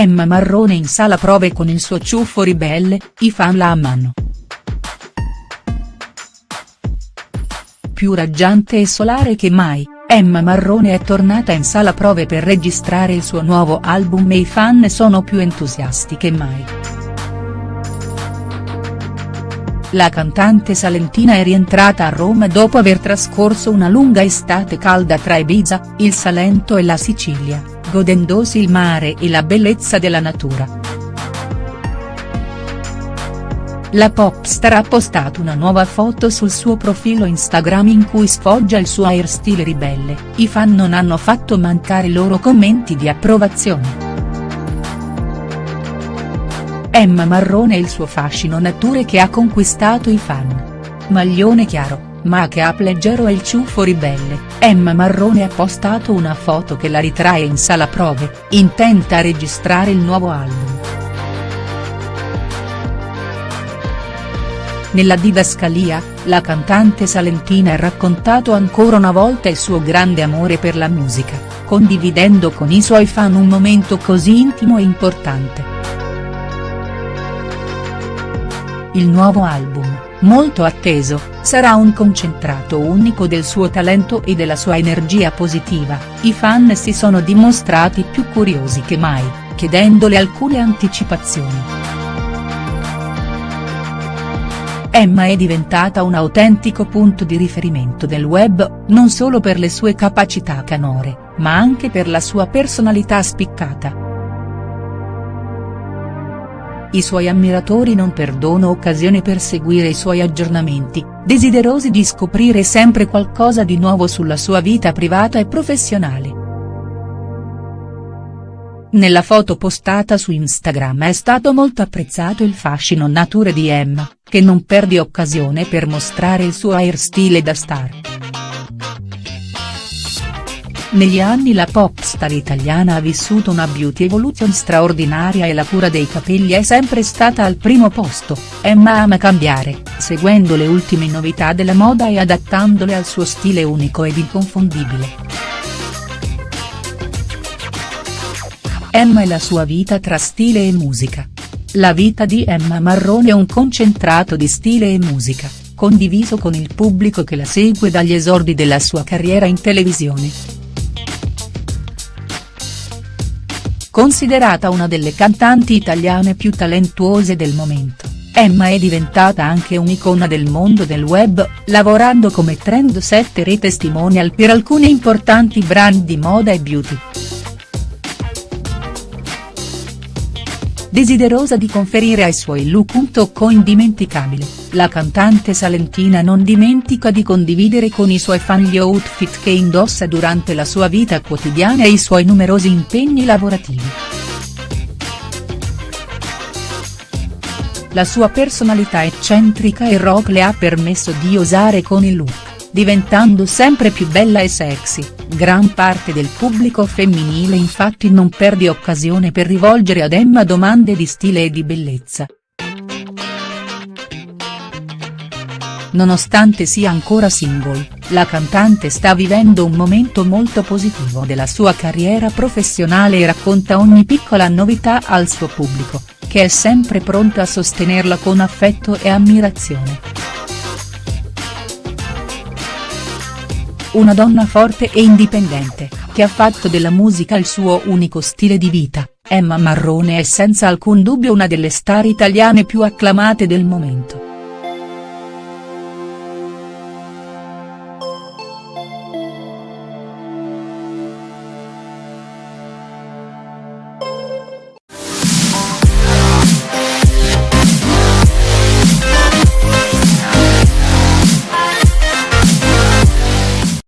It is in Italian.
Emma Marrone in sala prove con il suo ciuffo ribelle, i fan la amano. Più raggiante e solare che mai, Emma Marrone è tornata in sala prove per registrare il suo nuovo album e i fan sono più entusiasti che mai. La cantante salentina è rientrata a Roma dopo aver trascorso una lunga estate calda tra Ibiza, il Salento e la Sicilia, godendosi il mare e la bellezza della natura. La popstar ha postato una nuova foto sul suo profilo Instagram in cui sfoggia il suo hairstyle ribelle, i fan non hanno fatto mancare i loro commenti di approvazione. Emma Marrone e il suo fascino nature che ha conquistato i fan. Maglione chiaro, make-up leggero e il ciuffo ribelle, Emma Marrone ha postato una foto che la ritrae in sala prove, intenta a registrare il nuovo album. Nella didascalia, la cantante salentina ha raccontato ancora una volta il suo grande amore per la musica, condividendo con i suoi fan un momento così intimo e importante. Il nuovo album, molto atteso, sarà un concentrato unico del suo talento e della sua energia positiva, i fan si sono dimostrati più curiosi che mai, chiedendole alcune anticipazioni. Emma è diventata un autentico punto di riferimento del web, non solo per le sue capacità canore, ma anche per la sua personalità spiccata. I suoi ammiratori non perdono occasione per seguire i suoi aggiornamenti, desiderosi di scoprire sempre qualcosa di nuovo sulla sua vita privata e professionale. Nella foto postata su Instagram è stato molto apprezzato il fascino nature di Emma, che non perde occasione per mostrare il suo hairstyle da star. Negli anni la popstar italiana ha vissuto una beauty evolution straordinaria e la cura dei capelli è sempre stata al primo posto, Emma ama cambiare, seguendo le ultime novità della moda e adattandole al suo stile unico ed inconfondibile. Emma e la sua vita tra stile e musica. La vita di Emma Marrone è un concentrato di stile e musica, condiviso con il pubblico che la segue dagli esordi della sua carriera in televisione. Considerata una delle cantanti italiane più talentuose del momento, Emma è diventata anche un'icona del mondo del web, lavorando come trendsetter e testimonial per alcuni importanti brand di moda e beauty. Desiderosa di conferire ai suoi look un tocco indimenticabile, la cantante salentina non dimentica di condividere con i suoi fan gli outfit che indossa durante la sua vita quotidiana e i suoi numerosi impegni lavorativi. La sua personalità eccentrica e rock le ha permesso di osare con il look diventando sempre più bella e sexy, gran parte del pubblico femminile infatti non perde occasione per rivolgere ad Emma domande di stile e di bellezza. Nonostante sia ancora single, la cantante sta vivendo un momento molto positivo della sua carriera professionale e racconta ogni piccola novità al suo pubblico, che è sempre pronto a sostenerla con affetto e ammirazione. Una donna forte e indipendente, che ha fatto della musica il suo unico stile di vita, Emma Marrone è senza alcun dubbio una delle star italiane più acclamate del momento.